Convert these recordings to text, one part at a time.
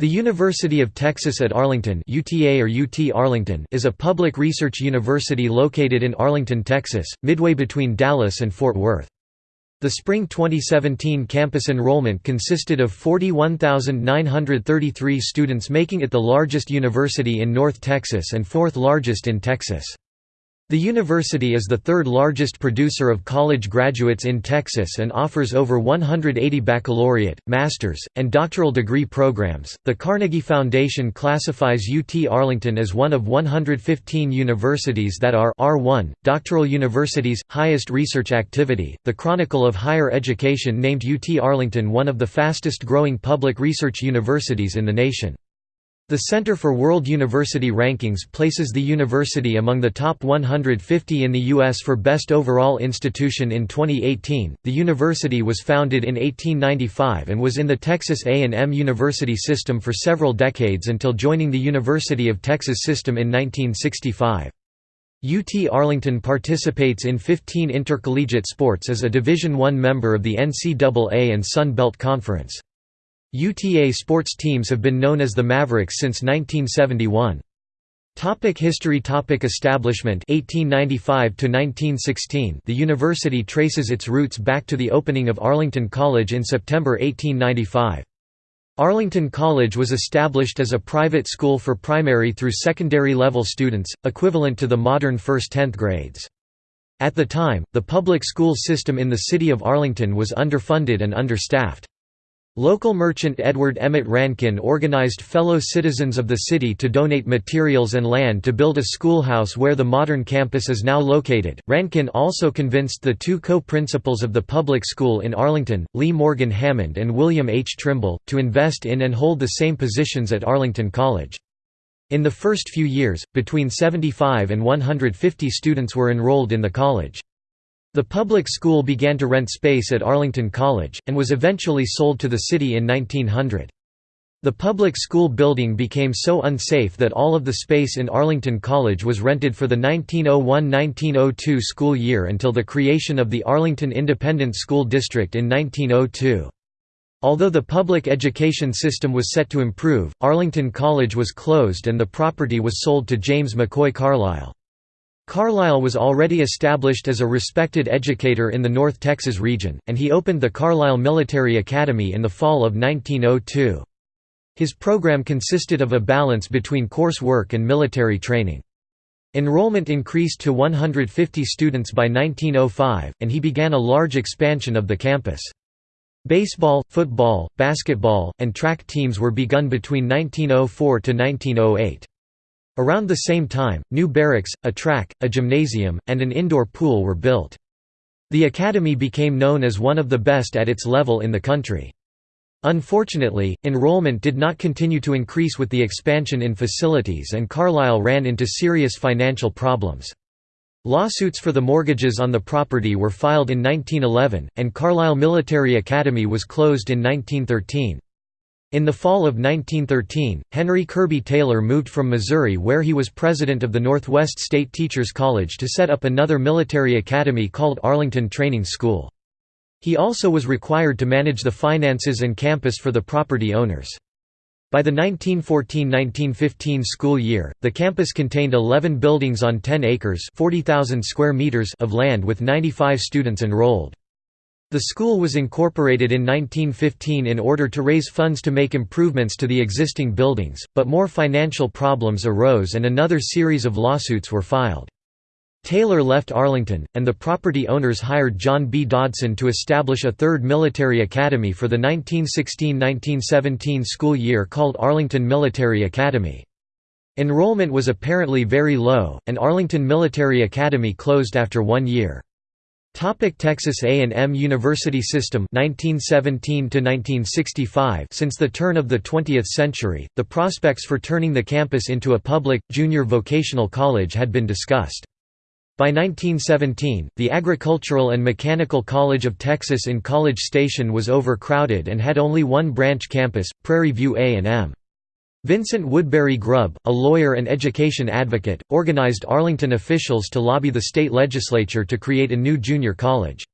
The University of Texas at Arlington UTA or UT Arlington is a public research university located in Arlington, Texas, midway between Dallas and Fort Worth. The spring 2017 campus enrollment consisted of 41,933 students making it the largest university in North Texas and fourth largest in Texas. The university is the third largest producer of college graduates in Texas and offers over 180 baccalaureate, master's, and doctoral degree programs. The Carnegie Foundation classifies UT Arlington as one of 115 universities that are R1, doctoral universities, highest research activity. The Chronicle of Higher Education named UT Arlington one of the fastest growing public research universities in the nation. The Center for World University Rankings places the university among the top 150 in the U.S. for Best Overall Institution in 2018. The university was founded in 1895 and was in the Texas A&M University system for several decades until joining the University of Texas system in 1965. UT Arlington participates in 15 intercollegiate sports as a Division I member of the NCAA and Sun Belt Conference. UTA sports teams have been known as the Mavericks since 1971. Topic history Topic Establishment 1895 to 1916 The university traces its roots back to the opening of Arlington College in September 1895. Arlington College was established as a private school for primary through secondary level students, equivalent to the modern first-tenth grades. At the time, the public school system in the city of Arlington was underfunded and understaffed. Local merchant Edward Emmett Rankin organized fellow citizens of the city to donate materials and land to build a schoolhouse where the modern campus is now located. Rankin also convinced the two co principals of the public school in Arlington, Lee Morgan Hammond and William H. Trimble, to invest in and hold the same positions at Arlington College. In the first few years, between 75 and 150 students were enrolled in the college. The public school began to rent space at Arlington College, and was eventually sold to the city in 1900. The public school building became so unsafe that all of the space in Arlington College was rented for the 1901–1902 school year until the creation of the Arlington Independent School District in 1902. Although the public education system was set to improve, Arlington College was closed and the property was sold to James McCoy Carlisle. Carlisle was already established as a respected educator in the North Texas region, and he opened the Carlisle Military Academy in the fall of 1902. His program consisted of a balance between course work and military training. Enrollment increased to 150 students by 1905, and he began a large expansion of the campus. Baseball, football, basketball, and track teams were begun between 1904 to 1908. Around the same time, new barracks, a track, a gymnasium, and an indoor pool were built. The academy became known as one of the best at its level in the country. Unfortunately, enrollment did not continue to increase with the expansion in facilities and Carlisle ran into serious financial problems. Lawsuits for the mortgages on the property were filed in 1911, and Carlisle Military Academy was closed in 1913. In the fall of 1913, Henry Kirby Taylor moved from Missouri where he was president of the Northwest State Teachers College to set up another military academy called Arlington Training School. He also was required to manage the finances and campus for the property owners. By the 1914–1915 school year, the campus contained 11 buildings on 10 acres square meters of land with 95 students enrolled. The school was incorporated in 1915 in order to raise funds to make improvements to the existing buildings, but more financial problems arose and another series of lawsuits were filed. Taylor left Arlington, and the property owners hired John B. Dodson to establish a third military academy for the 1916–1917 school year called Arlington Military Academy. Enrollment was apparently very low, and Arlington Military Academy closed after one year. Topic Texas A&M University System 1917 to 1965 Since the turn of the 20th century, the prospects for turning the campus into a public, junior vocational college had been discussed. By 1917, the Agricultural and Mechanical College of Texas in College Station was overcrowded and had only one branch campus, Prairie View A&M. Vincent Woodbury Grubbs, a lawyer and education advocate, organized Arlington officials to lobby the state legislature to create a new junior college.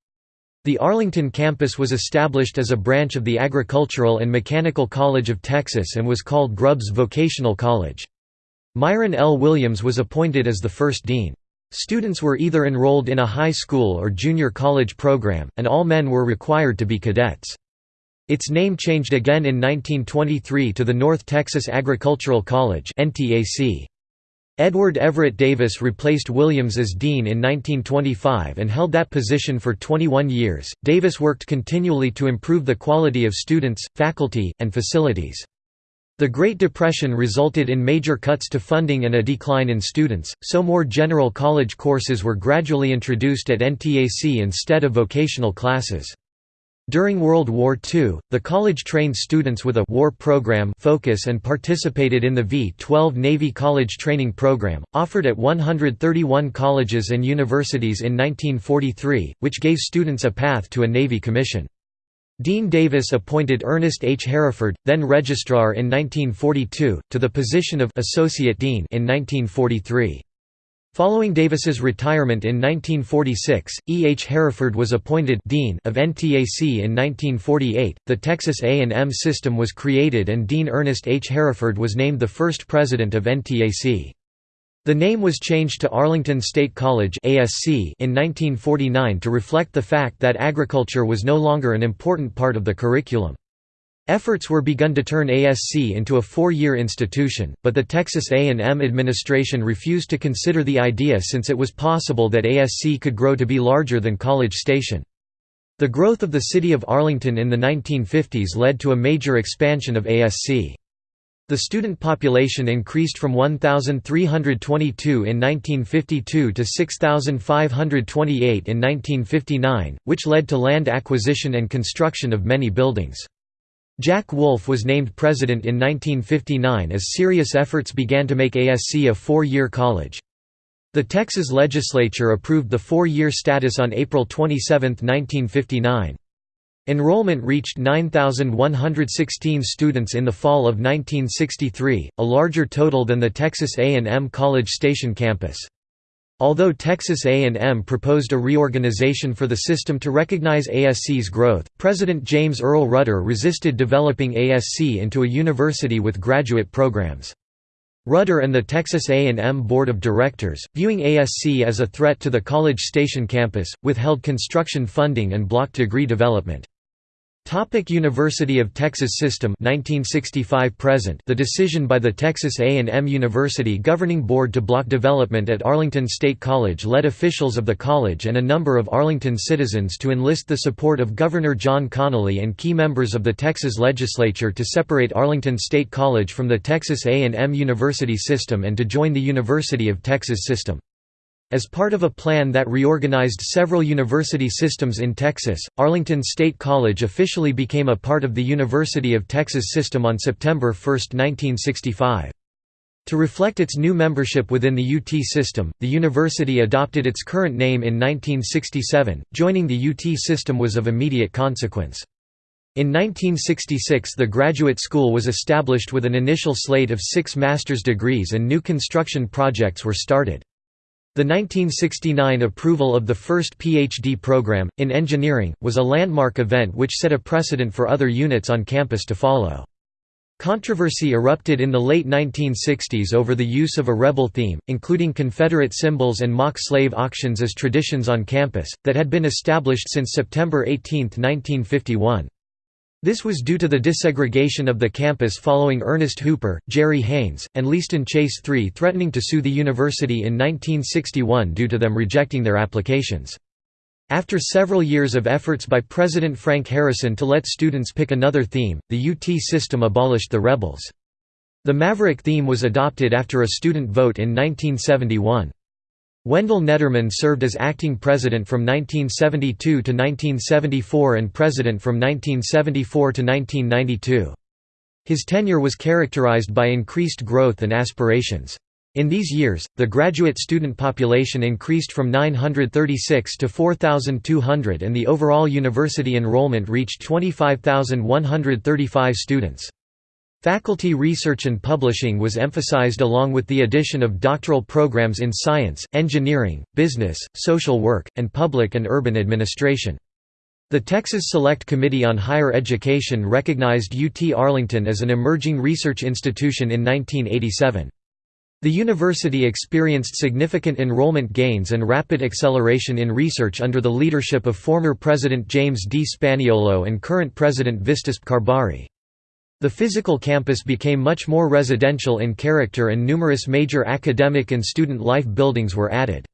The Arlington campus was established as a branch of the Agricultural and Mechanical College of Texas and was called Grubbs Vocational College. Myron L. Williams was appointed as the first dean. Students were either enrolled in a high school or junior college program, and all men were required to be cadets. Its name changed again in 1923 to the North Texas Agricultural College. Edward Everett Davis replaced Williams as dean in 1925 and held that position for 21 years. Davis worked continually to improve the quality of students, faculty, and facilities. The Great Depression resulted in major cuts to funding and a decline in students, so more general college courses were gradually introduced at NTAC instead of vocational classes. During World War II, the college trained students with a war program focus and participated in the V-12 Navy College Training Program, offered at 131 colleges and universities in 1943, which gave students a path to a Navy commission. Dean Davis appointed Ernest H. Hereford, then registrar in 1942, to the position of Associate Dean in 1943. Following Davis's retirement in 1946, E. H. Hereford was appointed Dean of NTAC in 1948. The Texas A&M system was created and Dean Ernest H. Hereford was named the first president of NTAC. The name was changed to Arlington State College (ASC) in 1949 to reflect the fact that agriculture was no longer an important part of the curriculum. Efforts were begun to turn ASC into a four-year institution, but the Texas A&M administration refused to consider the idea since it was possible that ASC could grow to be larger than College Station. The growth of the city of Arlington in the 1950s led to a major expansion of ASC. The student population increased from 1,322 in 1952 to 6,528 in 1959, which led to land acquisition and construction of many buildings. Jack Wolf was named president in 1959 as serious efforts began to make ASC a four-year college. The Texas legislature approved the four-year status on April 27, 1959. Enrollment reached 9,116 students in the fall of 1963, a larger total than the Texas A&M College Station campus. Although Texas A&M proposed a reorganization for the system to recognize ASC's growth, President James Earl Rudder resisted developing ASC into a university with graduate programs. Rudder and the Texas A&M Board of Directors, viewing ASC as a threat to the College Station campus, withheld construction funding and blocked degree development. Topic University of Texas System 1965 present The decision by the Texas A&M University Governing Board to block development at Arlington State College led officials of the college and a number of Arlington citizens to enlist the support of Governor John Connally and key members of the Texas legislature to separate Arlington State College from the Texas A&M University system and to join the University of Texas system. As part of a plan that reorganized several university systems in Texas, Arlington State College officially became a part of the University of Texas system on September 1, 1965. To reflect its new membership within the UT system, the university adopted its current name in 1967. Joining the UT system was of immediate consequence. In 1966 the graduate school was established with an initial slate of six master's degrees and new construction projects were started. The 1969 approval of the first PhD program, in engineering, was a landmark event which set a precedent for other units on campus to follow. Controversy erupted in the late 1960s over the use of a rebel theme, including Confederate symbols and mock slave auctions as traditions on campus, that had been established since September 18, 1951. This was due to the desegregation of the campus following Ernest Hooper, Jerry Haynes, and Leaston Chase III threatening to sue the university in 1961 due to them rejecting their applications. After several years of efforts by President Frank Harrison to let students pick another theme, the UT system abolished the rebels. The Maverick theme was adopted after a student vote in 1971. Wendell Nedderman served as acting president from 1972 to 1974 and president from 1974 to 1992. His tenure was characterized by increased growth and aspirations. In these years, the graduate student population increased from 936 to 4,200 and the overall university enrollment reached 25,135 students. Faculty research and publishing was emphasized along with the addition of doctoral programs in science, engineering, business, social work, and public and urban administration. The Texas Select Committee on Higher Education recognized UT Arlington as an emerging research institution in 1987. The university experienced significant enrollment gains and rapid acceleration in research under the leadership of former President James D. Spaniolo and current President Vistasp Karbhari. The physical campus became much more residential in character and numerous major academic and student life buildings were added.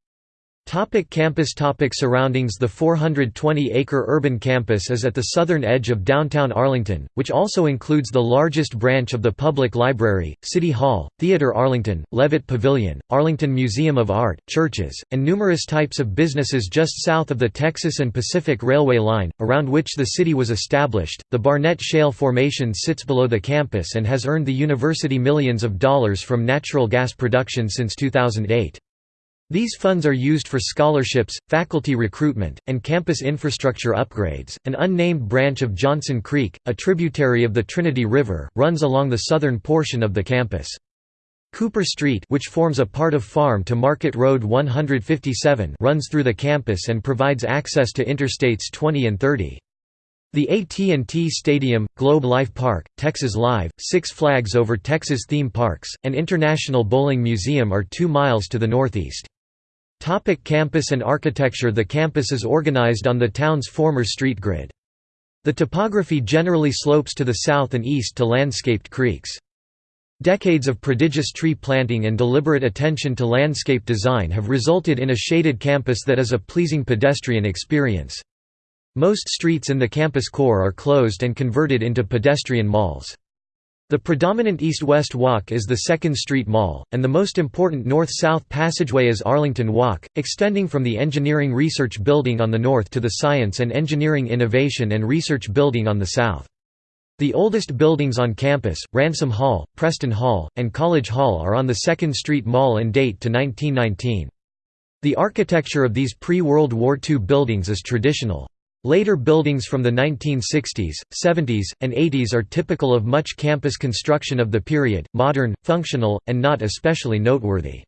Topic campus topic Surroundings The 420-acre urban campus is at the southern edge of downtown Arlington, which also includes the largest branch of the public library, City Hall, Theatre Arlington, Levitt Pavilion, Arlington Museum of Art, churches, and numerous types of businesses just south of the Texas and Pacific Railway line, around which the city was established. The Barnett Shale Formation sits below the campus and has earned the university millions of dollars from natural gas production since 2008. These funds are used for scholarships, faculty recruitment, and campus infrastructure upgrades. An unnamed branch of Johnson Creek, a tributary of the Trinity River, runs along the southern portion of the campus. Cooper Street which forms a part of Farm to Market Road 157 runs through the campus and provides access to Interstates 20 and 30. The AT&T Stadium, Globe Life Park, Texas Live, Six Flags Over Texas theme parks, and International Bowling Museum are two miles to the northeast. Topic campus and architecture The campus is organized on the town's former street grid. The topography generally slopes to the south and east to landscaped creeks. Decades of prodigious tree planting and deliberate attention to landscape design have resulted in a shaded campus that is a pleasing pedestrian experience. Most streets in the campus core are closed and converted into pedestrian malls. The predominant east-west walk is the 2nd Street Mall, and the most important north-south passageway is Arlington Walk, extending from the Engineering Research Building on the north to the Science and Engineering Innovation and Research Building on the south. The oldest buildings on campus, Ransom Hall, Preston Hall, and College Hall are on the 2nd Street Mall and date to 1919. The architecture of these pre-World War II buildings is traditional. Later buildings from the 1960s, 70s, and 80s are typical of much campus construction of the period, modern, functional, and not especially noteworthy.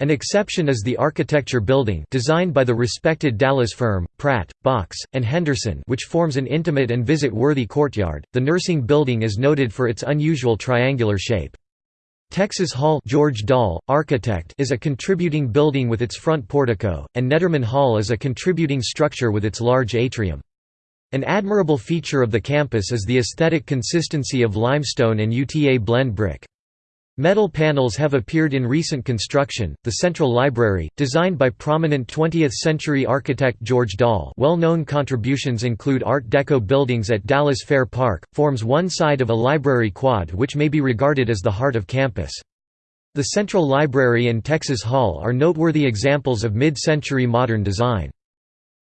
An exception is the Architecture Building designed by the respected Dallas firm, Pratt, Box, and Henderson which forms an intimate and visit-worthy courtyard. The Nursing Building is noted for its unusual triangular shape. Texas Hall George Dahl, architect is a contributing building with its front portico, and Nedderman Hall is a contributing structure with its large atrium. An admirable feature of the campus is the aesthetic consistency of limestone and UTA blend brick. Metal panels have appeared in recent construction. The Central Library, designed by prominent 20th-century architect George Dahl, well-known contributions include Art Deco buildings at Dallas Fair Park, forms one side of a library quad which may be regarded as the heart of campus. The Central Library and Texas Hall are noteworthy examples of mid-century modern design.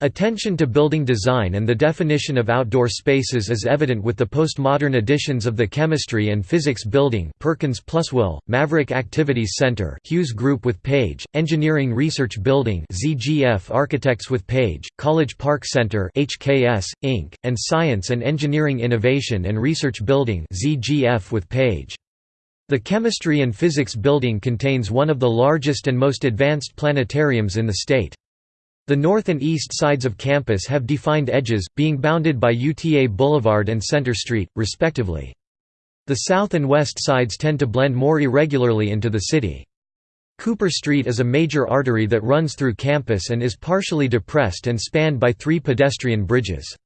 Attention to building design and the definition of outdoor spaces is evident with the postmodern additions of the Chemistry and Physics Building Perkins+Will, Maverick Activities Center Hughes Group with Page, Engineering Research Building ZGF Architects with Page, College Park Center HKS, Inc., and Science and Engineering Innovation and Research Building ZGF with Page. The Chemistry and Physics Building contains one of the largest and most advanced planetariums in the state. The north and east sides of campus have defined edges, being bounded by UTA Boulevard and Center Street, respectively. The south and west sides tend to blend more irregularly into the city. Cooper Street is a major artery that runs through campus and is partially depressed and spanned by three pedestrian bridges.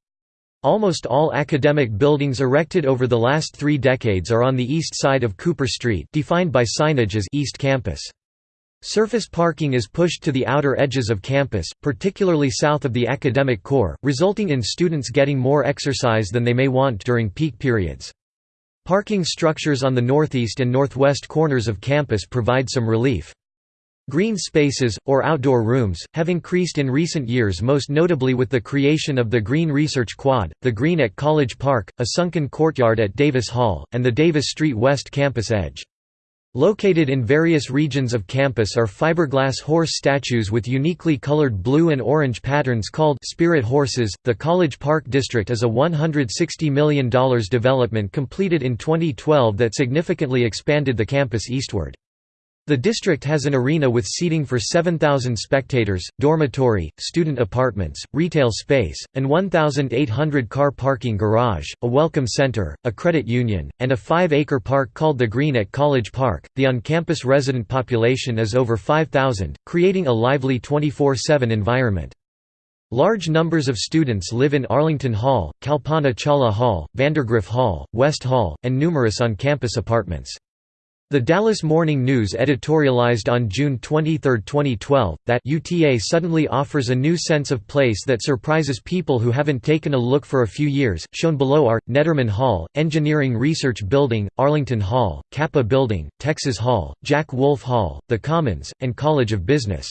Almost all academic buildings erected over the last three decades are on the east side of Cooper Street defined by signage as East Campus. Surface parking is pushed to the outer edges of campus, particularly south of the academic core, resulting in students getting more exercise than they may want during peak periods. Parking structures on the northeast and northwest corners of campus provide some relief. Green spaces, or outdoor rooms, have increased in recent years most notably with the creation of the Green Research Quad, the Green at College Park, a sunken courtyard at Davis Hall, and the Davis Street West campus edge. Located in various regions of campus are fiberglass horse statues with uniquely colored blue and orange patterns called Spirit Horses. The College Park District is a $160 million development completed in 2012 that significantly expanded the campus eastward. The district has an arena with seating for 7,000 spectators, dormitory, student apartments, retail space, and 1,800 car parking garage, a welcome center, a credit union, and a 5-acre park called the Green at College Park. The on-campus resident population is over 5,000, creating a lively 24/7 environment. Large numbers of students live in Arlington Hall, Kalpana Chawla Hall, Vandergriff Hall, West Hall, and numerous on-campus apartments. The Dallas Morning News editorialized on June 23, 2012, that UTA suddenly offers a new sense of place that surprises people who haven't taken a look for a few years. Shown below are Nedderman Hall, Engineering Research Building, Arlington Hall, CAPPA Building, Texas Hall, Jack Wolf Hall, The Commons, and College of Business.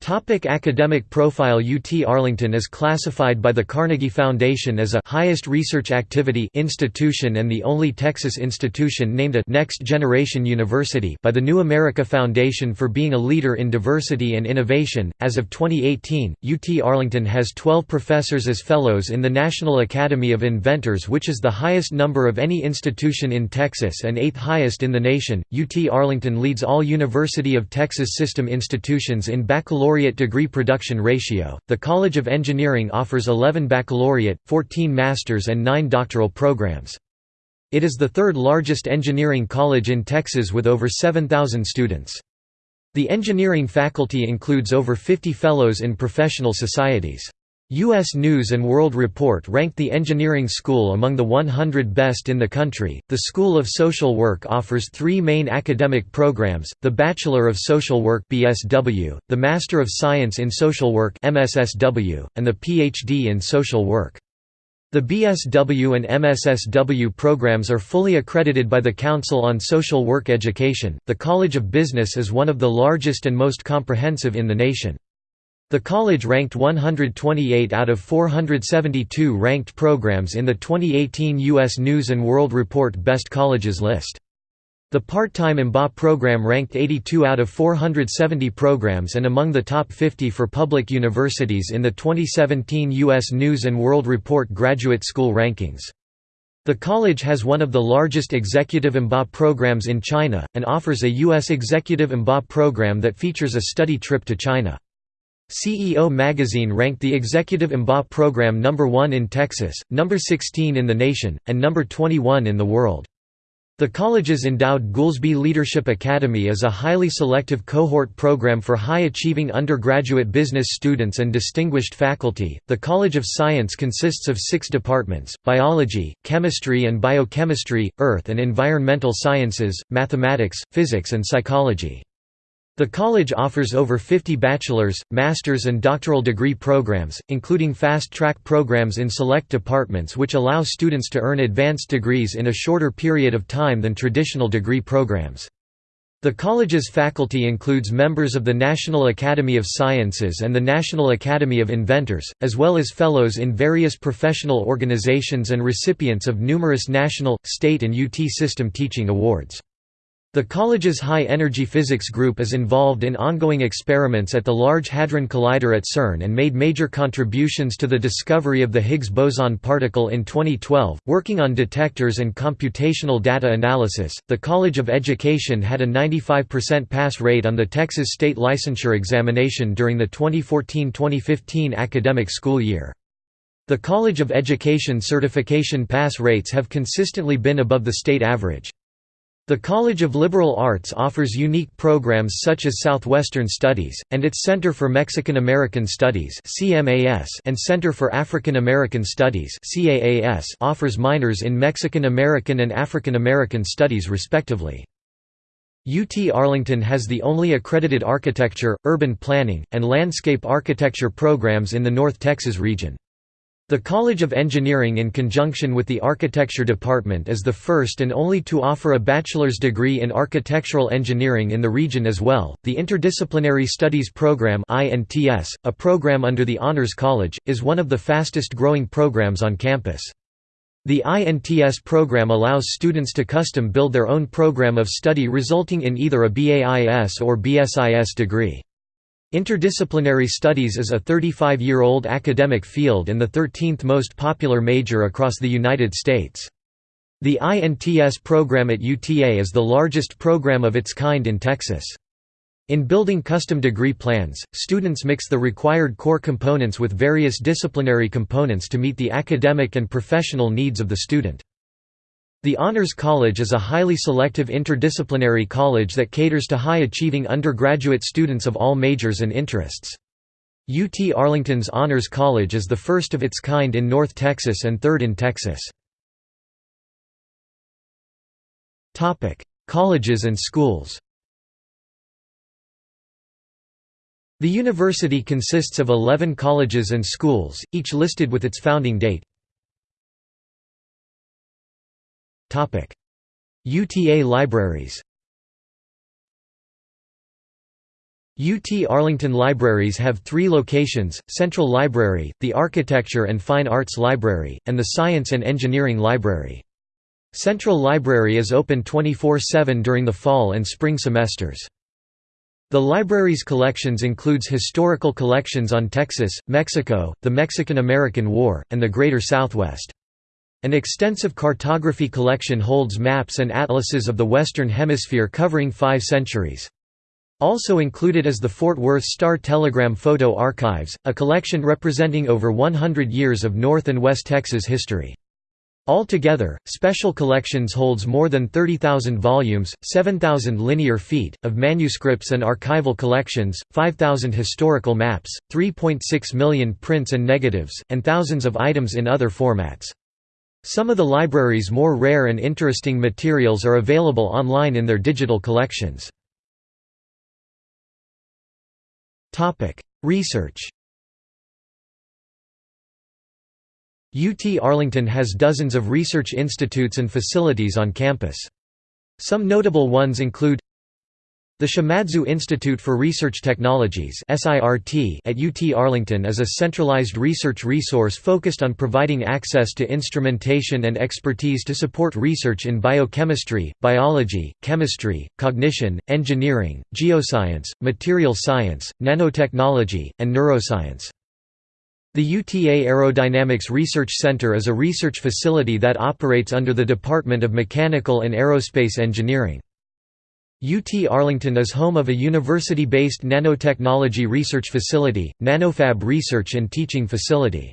Topic academic profile UT Arlington is classified by the Carnegie Foundation as a highest research activity institution and the only Texas institution named a next generation university by the New America Foundation for being a leader in diversity and innovation. As of 2018, UT Arlington has 12 professors as fellows in the National Academy of Inventors, which is the highest number of any institution in Texas and eighth highest in the nation. UT Arlington leads all University of Texas system institutions in baccalaureate baccalaureate degree production ratio. The College of Engineering offers 11 baccalaureate, 14 master's, and 9 doctoral programs. It is the third largest engineering college in Texas with over 7,000 students. The engineering faculty includes over 50 fellows in professional societies. U.S. News & World Report ranked the engineering school among the 100 best in the country. The School of Social Work offers three main academic programs, the Bachelor of Social Work BSW, the Master of Science in Social Work MSSW, and the PhD in Social Work. The BSW and MSSW programs are fully accredited by the Council on Social Work Education. The College of Business is one of the largest and most comprehensive in the nation. The college ranked 128 out of 472 ranked programs in the 2018 U.S. News & World Report Best Colleges list. The part-time MBA program ranked 82 out of 470 programs and among the top 50 for public universities in the 2017 U.S. News & World Report Graduate School Rankings. The college has one of the largest executive MBA programs in China, and offers a U.S. executive MBA program that features a study trip to China. CEO Magazine ranked the Executive MBA program number 1 in Texas, number 16 in the nation, and number 21 in the world. The college's endowed Goolsby Leadership Academy is a highly selective cohort program for high-achieving undergraduate business students and distinguished faculty. The College of Science consists of 6 departments: biology, chemistry and biochemistry, earth and environmental sciences, mathematics, physics and psychology. The college offers over 50 bachelor's, master's and doctoral degree programs, including fast-track programs in select departments which allow students to earn advanced degrees in a shorter period of time than traditional degree programs. The college's faculty includes members of the National Academy of Sciences and the National Academy of Inventors, as well as fellows in various professional organizations and recipients of numerous national, state and UT system teaching awards. The college's high-energy physics group is involved in ongoing experiments at the Large Hadron Collider at CERN and made major contributions to the discovery of the Higgs boson particle in 2012, working on detectors and computational data analysis. The College of Education had a 95% pass rate on the Texas state licensure examination during the 2014-2015 academic school year. The College of Education certification pass rates have consistently been above the state average. The College of Liberal Arts offers unique programs such as Southwestern Studies, and its Center for Mexican American Studies and Center for African American Studies offers minors in Mexican American and African American Studies respectively. UT Arlington has the only accredited architecture, urban planning, and landscape architecture programs in the North Texas region. The College of Engineering in conjunction with the Architecture Department is the first and only to offer a bachelor's degree in architectural engineering in the region as well. The Interdisciplinary Studies Program (INTS), a program under the Honors College, is one of the fastest growing programs on campus. The INTS program allows students to custom build their own program of study resulting in either a BAIS or BSIS degree. Interdisciplinary studies is a 35-year-old academic field and the 13th most popular major across the United States. The INTS program at UTA is the largest program of its kind in Texas. In building custom degree plans, students mix the required core components with various disciplinary components to meet the academic and professional needs of the student. The Honors College is a highly selective interdisciplinary college that caters to high-achieving undergraduate students of all majors and interests. UT Arlington's Honors College is the first of its kind in North Texas and third in Texas. Colleges and schools The university consists of 11 colleges and schools, each listed with its founding date. UTA libraries UT Arlington Libraries have three locations, Central Library, the Architecture and Fine Arts Library, and the Science and Engineering Library. Central Library is open 24-7 during the fall and spring semesters. The library's collections includes historical collections on Texas, Mexico, the Mexican–American War, and the Greater Southwest. An extensive cartography collection holds maps and atlases of the Western Hemisphere covering five centuries. Also included is the Fort Worth Star-Telegram Photo Archives, a collection representing over 100 years of North and West Texas history. Altogether, Special Collections holds more than 30,000 volumes, 7,000 linear feet, of manuscripts and archival collections, 5,000 historical maps, 3.6 million prints and negatives, and thousands of items in other formats. Some of the library's more rare and interesting materials are available online in their digital collections. Research UT Arlington has dozens of research institutes and facilities on campus. Some notable ones include the Shimadzu Institute for Research Technologies at UT Arlington is a centralized research resource focused on providing access to instrumentation and expertise to support research in biochemistry, biology, chemistry, cognition, engineering, geoscience, material science, nanotechnology, and neuroscience. The UTA Aerodynamics Research Center is a research facility that operates under the Department of Mechanical and Aerospace Engineering. UT Arlington is home of a university-based nanotechnology research facility, NanoFab Research and Teaching Facility.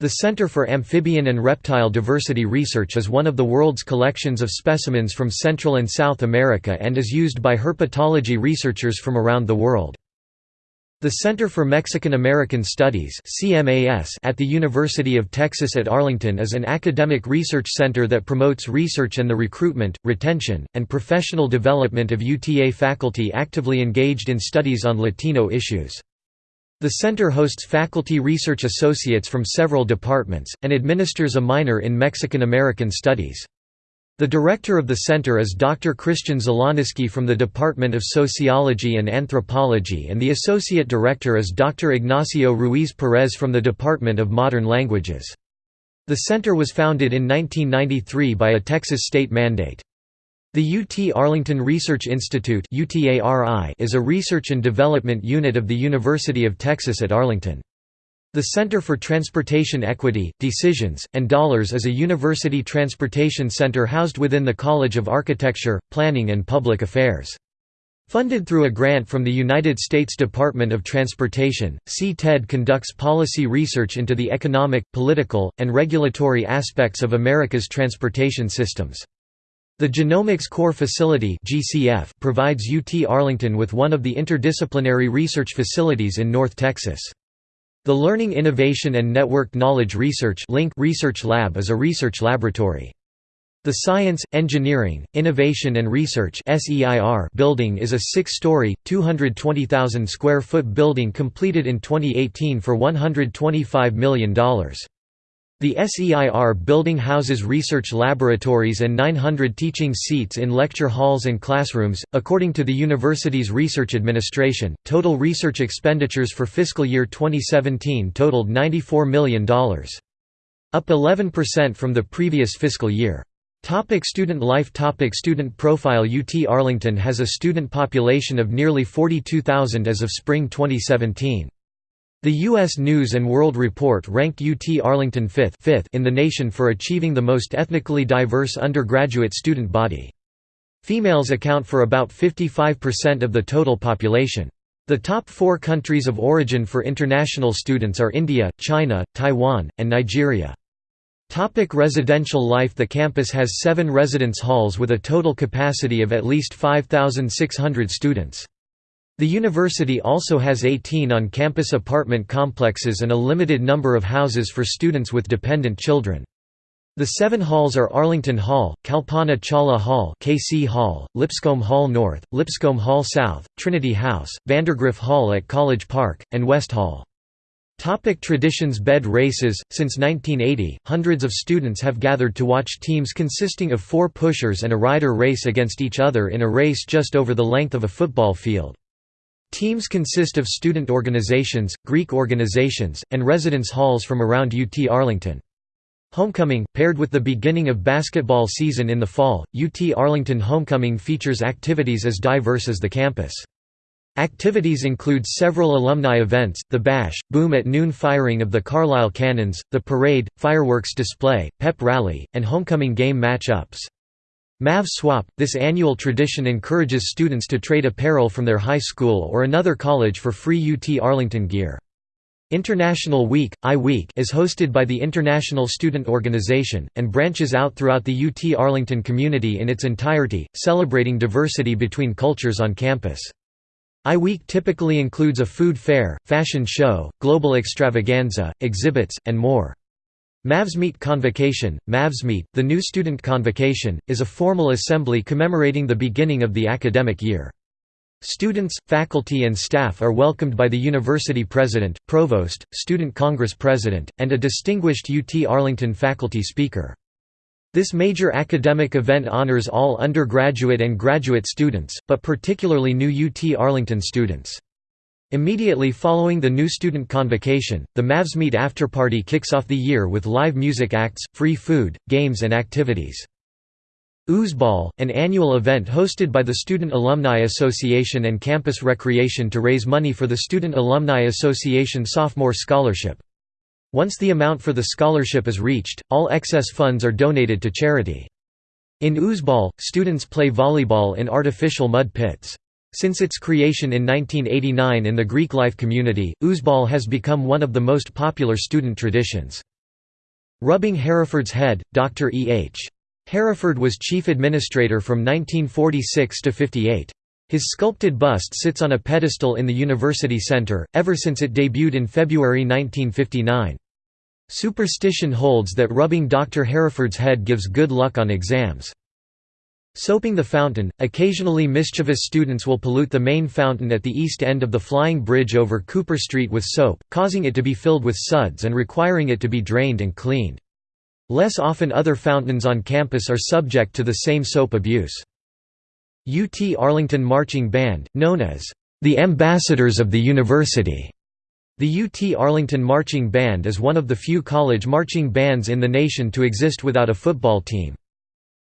The Center for Amphibian and Reptile Diversity Research is one of the world's collections of specimens from Central and South America and is used by herpetology researchers from around the world. The Center for Mexican American Studies at the University of Texas at Arlington is an academic research center that promotes research and the recruitment, retention, and professional development of UTA faculty actively engaged in studies on Latino issues. The center hosts faculty research associates from several departments, and administers a minor in Mexican American Studies. The director of the center is Dr. Christian Zlolniski from the Department of Sociology and Anthropology and the associate director is Dr. Ignacio Ruiz Perez from the Department of Modern Languages. The center was founded in 1993 by a Texas state mandate. The UT Arlington Research Institute is a research and development unit of the University of Texas at Arlington. The Center for Transportation Equity, Decisions, and Dollars is a university transportation center housed within the College of Architecture, Planning and Public Affairs. Funded through a grant from the United States Department of Transportation, CTED conducts policy research into the economic, political, and regulatory aspects of America's transportation systems. The Genomics Core Facility provides UT Arlington with one of the interdisciplinary research facilities in North Texas. The Learning Innovation and Networked Knowledge Research Research Lab is a research laboratory. The Science, Engineering, Innovation and Research building is a six-story, 220,000 square foot building completed in 2018 for $125 million. The SEIR building houses research laboratories and 900 teaching seats in lecture halls and classrooms. According to the university's research administration, total research expenditures for fiscal year 2017 totaled $94 million. Up 11% from the previous fiscal year. Topic student life Topic Student profile UT Arlington has a student population of nearly 42,000 as of spring 2017. The U.S. News & World Report ranked UT Arlington fifth, fifth in the nation for achieving the most ethnically diverse undergraduate student body. Females account for about 55% of the total population. The top four countries of origin for international students are India, China, Taiwan, and Nigeria. Topic residential life The campus has seven residence halls with a total capacity of at least 5,600 students. The university also has 18 on-campus apartment complexes and a limited number of houses for students with dependent children. The seven halls are Arlington Hall, Kalpana Chawla Hall KC Hall, Lipscomb Hall North, Lipscomb Hall South, Trinity House, Vandergriff Hall at College Park, and West Hall. Topic traditions Bed races Since 1980, hundreds of students have gathered to watch teams consisting of four pushers and a rider race against each other in a race just over the length of a football field. Teams consist of student organizations, Greek organizations, and residence halls from around UT Arlington. Homecoming, paired with the beginning of basketball season in the fall, UT Arlington Homecoming features activities as diverse as the campus. Activities include several alumni events, the Bash, Boom at Noon firing of the Carlisle Cannons, the parade, fireworks display, pep rally, and homecoming game match-ups. Mav Swap – This annual tradition encourages students to trade apparel from their high school or another college for free UT Arlington gear. International Week, I-Week is hosted by the International Student Organization, and branches out throughout the UT Arlington community in its entirety, celebrating diversity between cultures on campus. I-Week typically includes a food fair, fashion show, global extravaganza, exhibits, and more. Mavsmeet Convocation, Mavsmeet, the new student convocation, is a formal assembly commemorating the beginning of the academic year. Students, faculty and staff are welcomed by the university president, provost, student congress president, and a distinguished UT Arlington faculty speaker. This major academic event honors all undergraduate and graduate students, but particularly new UT Arlington students. Immediately following the new student convocation, the Mavs Mavsmeet afterparty kicks off the year with live music acts, free food, games and activities. Oozeball, an annual event hosted by the Student Alumni Association and Campus Recreation to raise money for the Student Alumni Association Sophomore Scholarship. Once the amount for the scholarship is reached, all excess funds are donated to charity. In Oozeball, students play volleyball in artificial mud pits. Since its creation in 1989 in the Greek life community, oozeball has become one of the most popular student traditions. Rubbing Hereford's Head, Dr. E. H. Hereford was chief administrator from 1946 to 58. His sculpted bust sits on a pedestal in the University Center, ever since it debuted in February 1959. Superstition holds that rubbing Dr. Hereford's head gives good luck on exams. Soaping the fountain, occasionally mischievous students will pollute the main fountain at the east end of the flying bridge over Cooper Street with soap, causing it to be filled with suds and requiring it to be drained and cleaned. Less often other fountains on campus are subject to the same soap abuse. UT Arlington Marching Band, known as the Ambassadors of the University. The UT Arlington Marching Band is one of the few college marching bands in the nation to exist without a football team.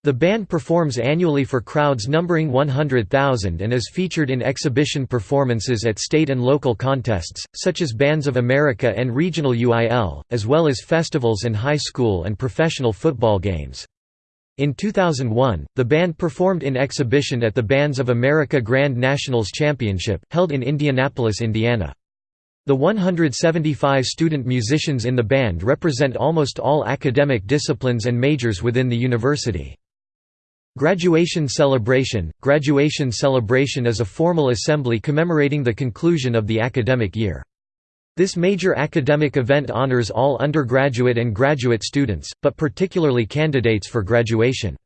The band performs annually for crowds numbering 100,000 and is featured in exhibition performances at state and local contests, such as Bands of America and Regional UIL, as well as festivals and high school and professional football games. In 2001, the band performed in exhibition at the Bands of America Grand Nationals Championship, held in Indianapolis, Indiana. The 175 student musicians in the band represent almost all academic disciplines and majors within the university. Graduation Celebration Graduation celebration is a formal assembly commemorating the conclusion of the academic year. This major academic event honors all undergraduate and graduate students, but particularly candidates for graduation.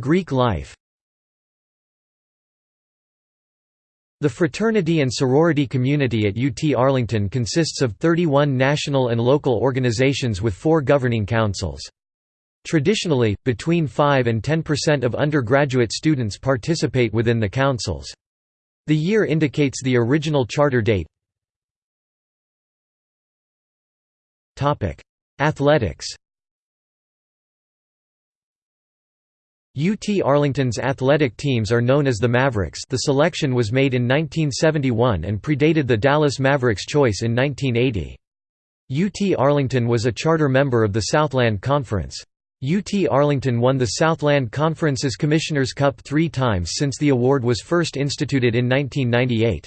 Greek life The fraternity and sorority community at UT Arlington consists of 31 national and local organizations with four governing councils. Traditionally, between 5 and 10% of undergraduate students participate within the councils. The year indicates the original charter date. Athletics UT Arlington's athletic teams are known as the Mavericks the selection was made in 1971 and predated the Dallas Mavericks choice in 1980. UT Arlington was a charter member of the Southland Conference. UT Arlington won the Southland Conference's Commissioner's Cup three times since the award was first instituted in 1998.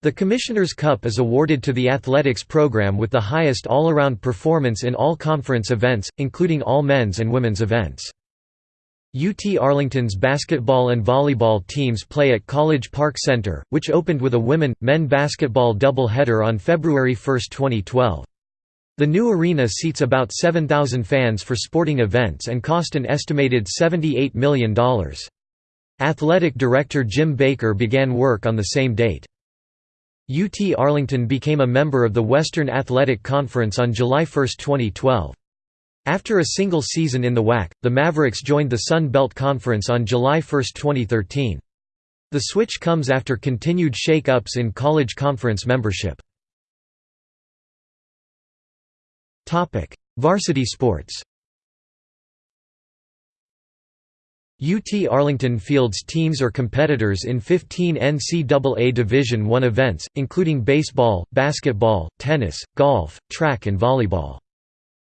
The Commissioner's Cup is awarded to the athletics program with the highest all-around performance in all conference events, including all men's and women's events. UT Arlington's basketball and volleyball teams play at College Park Center, which opened with a women-men basketball double-header on February 1, 2012. The new arena seats about 7,000 fans for sporting events and cost an estimated $78 million. Athletic director Jim Baker began work on the same date. UT Arlington became a member of the Western Athletic Conference on July 1, 2012. After a single season in the WAC, the Mavericks joined the Sun Belt Conference on July 1, 2013. The switch comes after continued shake-ups in college conference membership. Varsity sports UT Arlington fields teams or competitors in 15 NCAA Division I events, including baseball, basketball, tennis, golf, track and volleyball.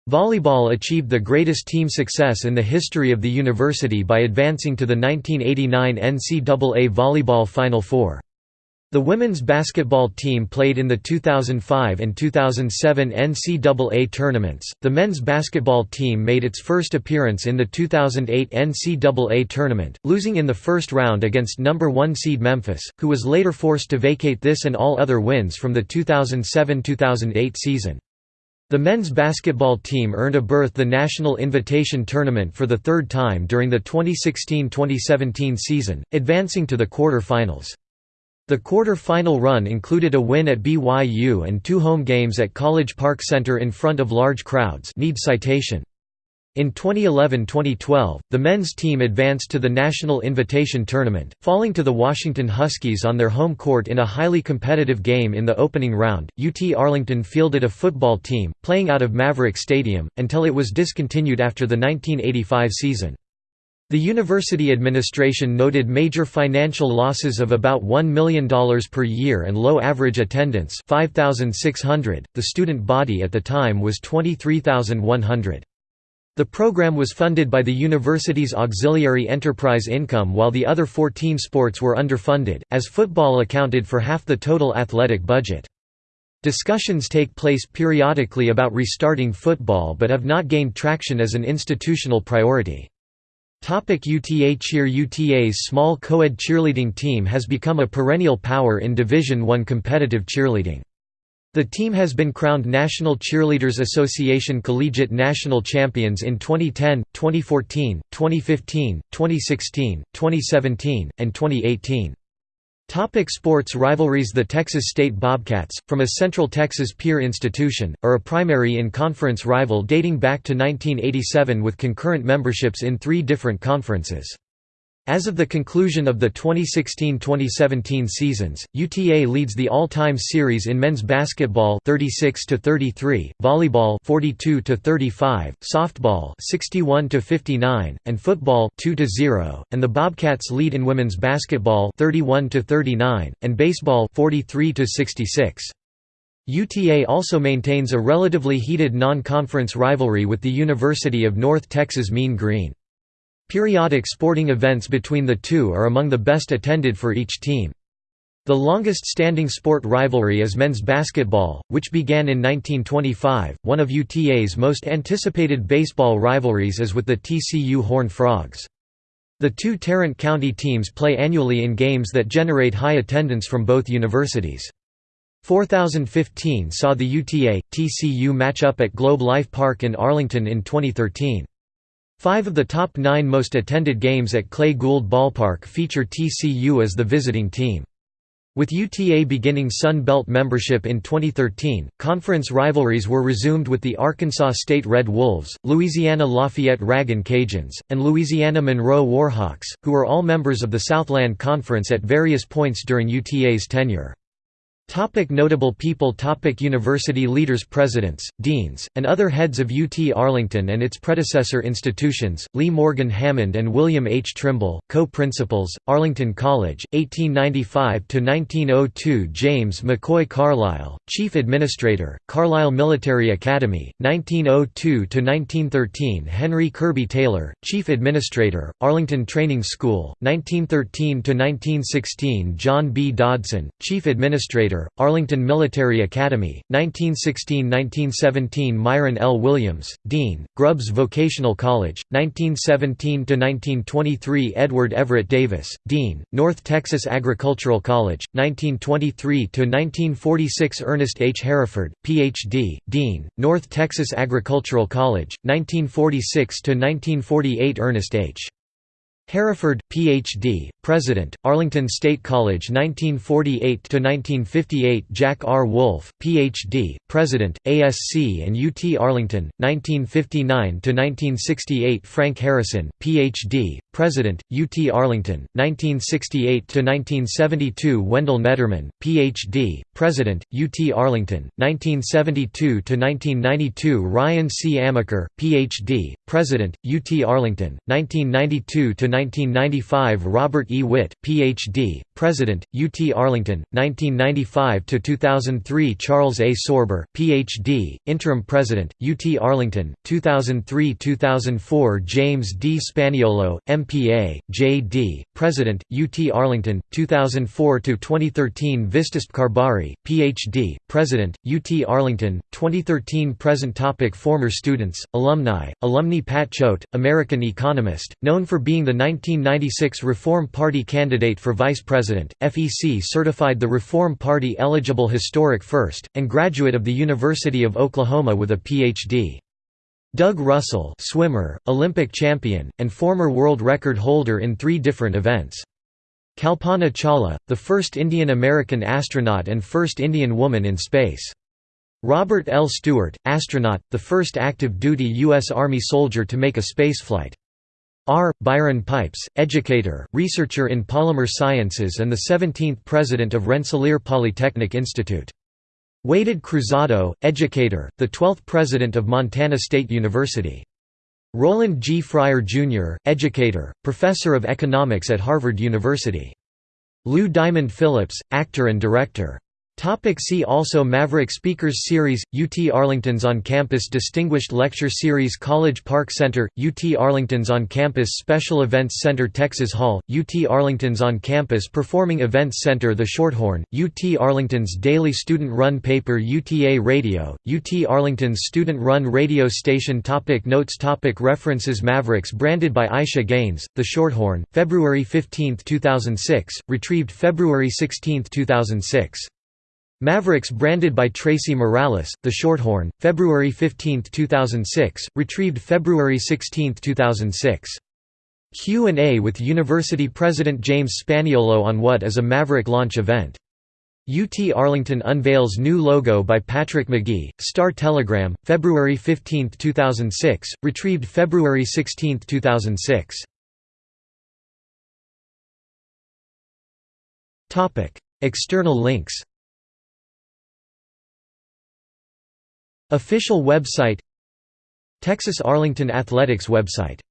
Volleyball achieved the greatest team success in the history of the university by advancing to the 1989 NCAA Volleyball Final Four. The women's basketball team played in the 2005 and 2007 NCAA tournaments. The men's basketball team made its first appearance in the 2008 NCAA tournament, losing in the first round against number 1 seed Memphis, who was later forced to vacate this and all other wins from the 2007-2008 season. The men's basketball team earned a berth the National Invitation Tournament for the third time during the 2016–2017 season, advancing to the quarter-finals. The quarter-final run included a win at BYU and two home games at College Park Center in front of large crowds need citation. In 2011–2012, the men's team advanced to the National Invitation Tournament, falling to the Washington Huskies on their home court in a highly competitive game in the opening round. UT Arlington fielded a football team, playing out of Maverick Stadium, until it was discontinued after the 1985 season. The university administration noted major financial losses of about $1 million per year and low average attendance 5,600. The student body at the time was 23,100. The program was funded by the university's auxiliary enterprise income while the other 14 sports were underfunded, as football accounted for half the total athletic budget. Discussions take place periodically about restarting football but have not gained traction as an institutional priority. Topic UTA Cheer UTA's small co-ed cheerleading team has become a perennial power in Division I competitive cheerleading. The team has been crowned National Cheerleaders Association Collegiate National Champions in 2010, 2014, 2015, 2016, 2017, and 2018. Topic sports rivalries The Texas State Bobcats, from a Central Texas peer institution, are a primary in-conference rival dating back to 1987 with concurrent memberships in three different conferences. As of the conclusion of the 2016-2017 seasons, UTA leads the all-time series in men's basketball 36 to 33, volleyball 42 to 35, softball 61 to 59, and football 2 to 0, and the Bobcats lead in women's basketball 31 to 39 and baseball 43 to 66. UTA also maintains a relatively heated non-conference rivalry with the University of North Texas Mean Green. Periodic sporting events between the two are among the best attended for each team. The longest-standing sport rivalry is men's basketball, which began in 1925. One of UTA's most anticipated baseball rivalries is with the TCU Horned Frogs. The two Tarrant County teams play annually in games that generate high attendance from both universities. 4015 saw the UTA-TCU matchup at Globe Life Park in Arlington in 2013. Five of the top nine most attended games at Clay Gould Ballpark feature TCU as the visiting team. With UTA beginning Sun Belt membership in 2013, conference rivalries were resumed with the Arkansas State Red Wolves, Louisiana Lafayette Ragin' Cajuns, and Louisiana Monroe Warhawks, who were all members of the Southland Conference at various points during UTA's tenure. Topic notable people Topic University leaders Presidents, deans, and other heads of UT Arlington and its predecessor institutions, Lee Morgan Hammond and William H. Trimble, co-principals, Arlington College, 1895–1902 James McCoy Carlisle, Chief Administrator, Carlisle Military Academy, 1902–1913 Henry Kirby Taylor, Chief Administrator, Arlington Training School, 1913–1916 John B. Dodson, Chief Administrator, Arlington Military Academy, 1916–1917 Myron L. Williams, Dean, Grubbs Vocational College, 1917–1923 Edward Everett Davis, Dean, North Texas Agricultural College, 1923–1946 Ernest H. Hereford, Ph.D., Dean, North Texas Agricultural College, 1946–1948 Ernest H. Hereford, Ph.D., President, Arlington State College 1948–1958 Jack R. Woolf, Ph.D., President, ASC and UT Arlington, 1959–1968 Frank Harrison, Ph.D., President, UT Arlington, 1968–1972 Wendell Nedderman, Ph.D., President, UT Arlington, 1972–1992 Ryan C. Amacher, Ph.D., President, UT Arlington, 1992–1995 Robert E. Witt, Ph.D., President, UT Arlington, 1995–2003 Charles A. Sorber, Ph.D., Interim President, UT Arlington, 2003–2004 James D. Spaniolo, MPA, J.D., President, UT Arlington, 2004–2013 Vistasp Karbhari, Ph.D., President, UT Arlington, 2013 Present topic Former students, alumni, alumni Pat Choate, American economist, known for being the 1996 Reform Party candidate for Vice President, FEC certified the Reform Party eligible historic first, and graduate of the University of Oklahoma with a Ph.D. Doug Russell swimmer, Olympic champion, and former world record holder in three different events. Kalpana Chawla, the first Indian-American astronaut and first Indian woman in space. Robert L. Stewart, astronaut, the first active-duty U.S. Army soldier to make a spaceflight. R. Byron Pipes, educator, researcher in polymer sciences and the 17th president of Rensselaer Polytechnic Institute. Waded Cruzado, educator, the 12th president of Montana State University. Roland G. Fryer, Jr., educator, professor of economics at Harvard University. Lou Diamond Phillips, actor and director. Topic see also Maverick Speakers Series, UT Arlington's On-Campus Distinguished Lecture Series College Park Center, UT Arlington's On-Campus Special Events Center Texas Hall, UT Arlington's On-Campus Performing Events Center The Shorthorn, UT Arlington's daily student-run paper UTA Radio, UT Arlington's student-run radio station topic Notes topic References Mavericks branded by Aisha Gaines, The Shorthorn, February 15, 2006, retrieved February 16, 2006. Mavericks branded by Tracy Morales, The Shorthorn, February 15, 2006, retrieved February 16, 2006. Q&A with University President James Spaniolo on what is a Maverick launch event. UT Arlington unveils new logo by Patrick McGee, Star Telegram, February 15, 2006, retrieved February 16, 2006. External links Official website Texas Arlington Athletics website